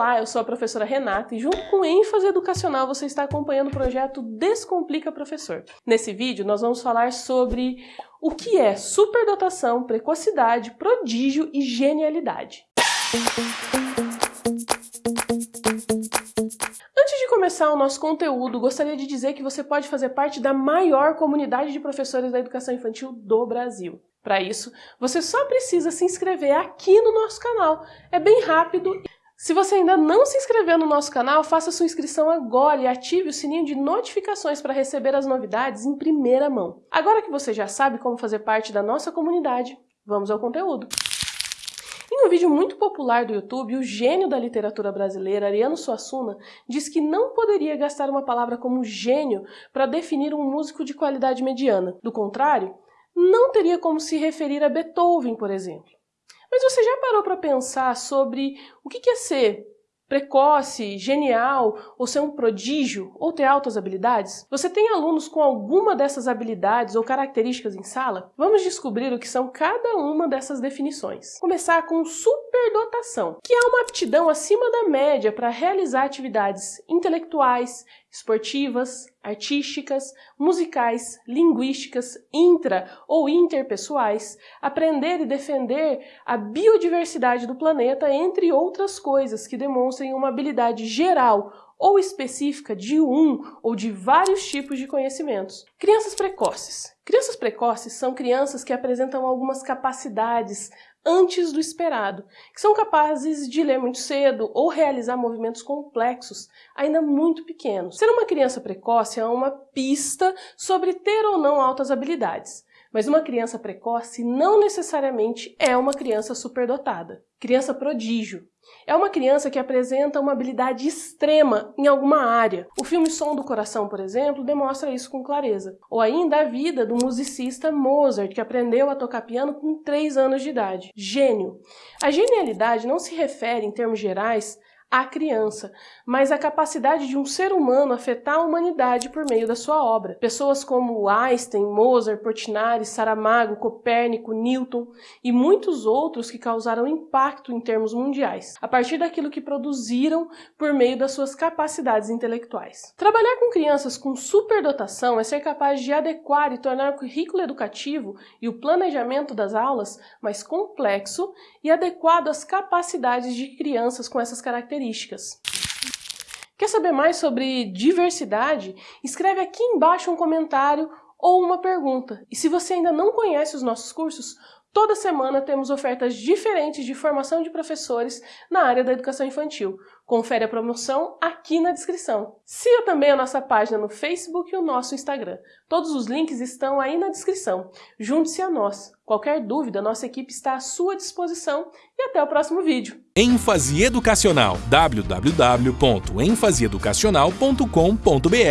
Olá, eu sou a professora Renata e junto com ênfase educacional você está acompanhando o projeto Descomplica Professor. Nesse vídeo nós vamos falar sobre o que é superdotação, precocidade, prodígio e genialidade. Antes de começar o nosso conteúdo, gostaria de dizer que você pode fazer parte da maior comunidade de professores da educação infantil do Brasil. Para isso, você só precisa se inscrever aqui no nosso canal. É bem rápido se você ainda não se inscreveu no nosso canal, faça sua inscrição agora e ative o sininho de notificações para receber as novidades em primeira mão. Agora que você já sabe como fazer parte da nossa comunidade, vamos ao conteúdo. Em um vídeo muito popular do YouTube, o gênio da literatura brasileira, Ariano Suassuna, diz que não poderia gastar uma palavra como gênio para definir um músico de qualidade mediana. Do contrário, não teria como se referir a Beethoven, por exemplo. Mas você já parou para pensar sobre o que é ser precoce, genial, ou ser um prodígio, ou ter altas habilidades? Você tem alunos com alguma dessas habilidades ou características em sala? Vamos descobrir o que são cada uma dessas definições. Começar com superdotação, que é uma aptidão acima da média para realizar atividades intelectuais, esportivas, artísticas, musicais, linguísticas, intra ou interpessoais, aprender e defender a biodiversidade do planeta, entre outras coisas que demonstrem uma habilidade geral ou específica de um ou de vários tipos de conhecimentos. Crianças precoces. Crianças precoces são crianças que apresentam algumas capacidades antes do esperado, que são capazes de ler muito cedo ou realizar movimentos complexos ainda muito pequenos. Ser uma criança precoce é uma pista sobre ter ou não altas habilidades. Mas uma criança precoce não necessariamente é uma criança superdotada. Criança prodígio. É uma criança que apresenta uma habilidade extrema em alguma área. O filme Som do Coração, por exemplo, demonstra isso com clareza. Ou ainda a vida do musicista Mozart, que aprendeu a tocar piano com 3 anos de idade. Gênio. A genialidade não se refere, em termos gerais, à criança, mas a capacidade de um ser humano afetar a humanidade por meio da sua obra. Pessoas como Einstein, Mozart, Portinari, Saramago, Copérnico, Newton e muitos outros que causaram impacto em termos mundiais, a partir daquilo que produziram por meio das suas capacidades intelectuais. Trabalhar com crianças com superdotação é ser capaz de adequar e tornar o currículo educativo e o planejamento das aulas mais complexo e adequado às capacidades de crianças com essas características características. Quer saber mais sobre diversidade? Escreve aqui embaixo um comentário ou uma pergunta. E se você ainda não conhece os nossos cursos, Toda semana temos ofertas diferentes de formação de professores na área da educação infantil. Confere a promoção aqui na descrição. Siga também a nossa página no Facebook e o nosso Instagram. Todos os links estão aí na descrição. Junte-se a nós. Qualquer dúvida, nossa equipe está à sua disposição e até o próximo vídeo. ênfase educacional www.enfaseeducacional.com.br